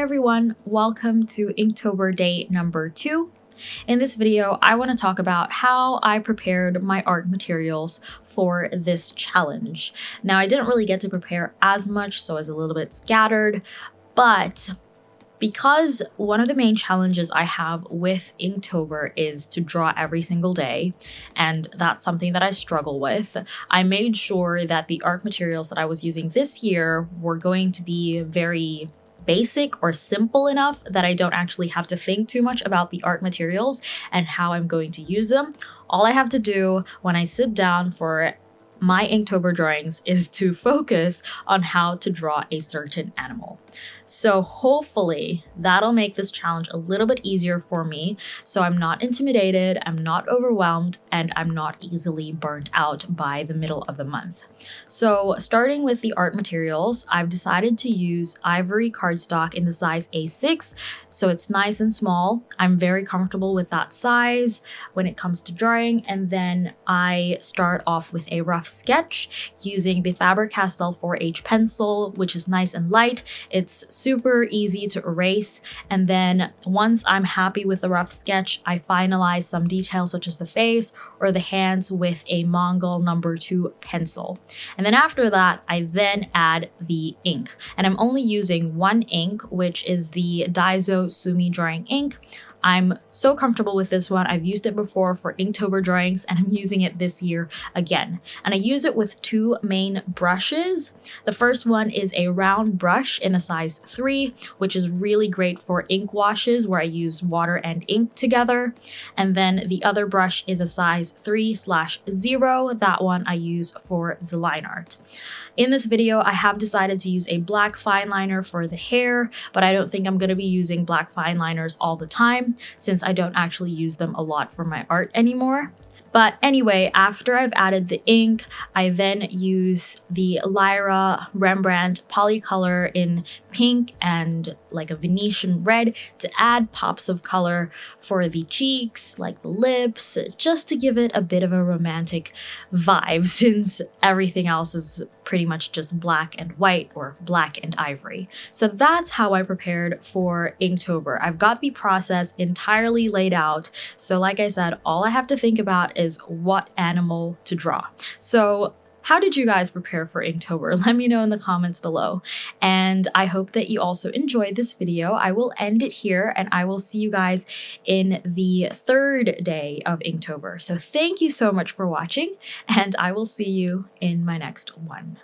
everyone, welcome to Inktober day number two. In this video, I want to talk about how I prepared my art materials for this challenge. Now, I didn't really get to prepare as much, so I was a little bit scattered, but because one of the main challenges I have with Inktober is to draw every single day, and that's something that I struggle with, I made sure that the art materials that I was using this year were going to be very basic or simple enough that I don't actually have to think too much about the art materials and how I'm going to use them. All I have to do when I sit down for my Inktober drawings is to focus on how to draw a certain animal. So hopefully that'll make this challenge a little bit easier for me so I'm not intimidated, I'm not overwhelmed, and I'm not easily burnt out by the middle of the month. So starting with the art materials, I've decided to use ivory cardstock in the size A6, so it's nice and small. I'm very comfortable with that size when it comes to drawing, and then I start off with a rough sketch using the Faber-Castell 4H pencil, which is nice and light. It's super easy to erase. And then once I'm happy with the rough sketch, I finalize some details such as the face or the hands with a Mongol number two pencil. And then after that, I then add the ink. And I'm only using one ink, which is the Daiso Sumi Drawing Ink. I'm so comfortable with this one. I've used it before for Inktober drawings and I'm using it this year again. And I use it with two main brushes. The first one is a round brush in a size 3, which is really great for ink washes where I use water and ink together. And then the other brush is a size 3 slash 0. That one I use for the line art. In this video, I have decided to use a black fine liner for the hair, but I don't think I'm going to be using black fine liners all the time since I don't actually use them a lot for my art anymore. But anyway, after I've added the ink, I then use the Lyra Rembrandt Polycolor in pink and like a Venetian red to add pops of color for the cheeks, like the lips, just to give it a bit of a romantic vibe since everything else is pretty much just black and white or black and ivory. So that's how I prepared for Inktober. I've got the process entirely laid out. So like I said, all I have to think about is what animal to draw. So how did you guys prepare for Inktober? Let me know in the comments below. And I hope that you also enjoyed this video. I will end it here and I will see you guys in the third day of Inktober. So thank you so much for watching and I will see you in my next one.